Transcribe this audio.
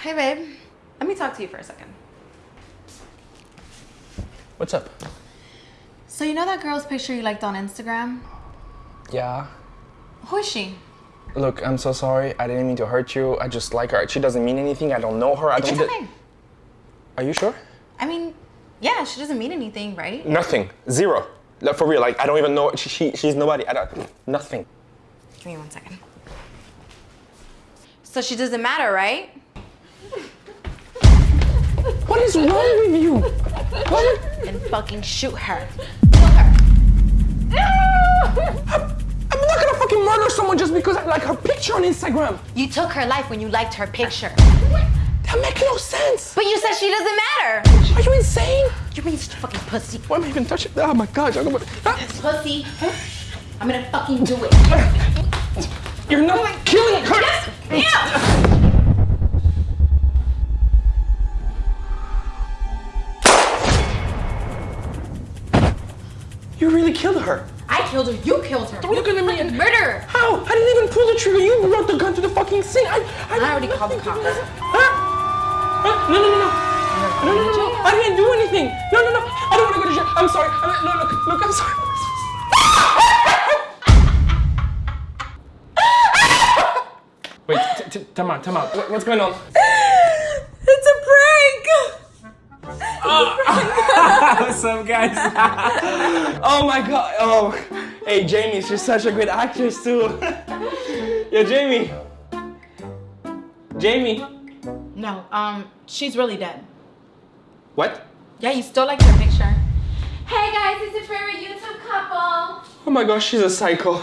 Hey, babe. Let me talk to you for a second. What's up? So you know that girl's picture you liked on Instagram? Yeah. Who is she? Look, I'm so sorry. I didn't mean to hurt you. I just like her. She doesn't mean anything. I don't know her. I It's don't. Are you sure? I mean, yeah, she doesn't mean anything, right? Nothing. Zero. Like, for real. Like I don't even know. She, she she's nobody. I don't. Nothing. Give me one second. So she doesn't matter, right? Is wrong with you? What? Then fucking shoot her. Kill her. I'm not gonna fucking murder someone just because I like her picture on Instagram. You took her life when you liked her picture. That makes no sense. But you said she doesn't matter. Are you insane? You're being such a fucking pussy. Why am I even touching? Oh my god! I don't know what- Ah, Pussy. I'm gonna fucking do it. You're not killing her. Yes. Yeah. You really killed her. I killed her. You killed her. Don't look at me and Murderer. How? I didn't even pull the trigger. You brought the gun to the fucking scene. I, I, I already called the cops. Huh? Huh? No, no, no, no. No, no, no, no. I didn't do anything. No, no, no. I don't want to go to jail. I'm sorry. I mean, no, look, look, I'm sorry. Wait, t- t- time out, time out. What- What's going on? What's up, guys? oh my god. Oh, hey, Jamie, she's such a great actress too. yeah, Jamie. Jamie. No, um, she's really dead. What? Yeah, you still like her picture. Hey guys, it's a favorite YouTube couple. Oh my gosh, she's a psycho.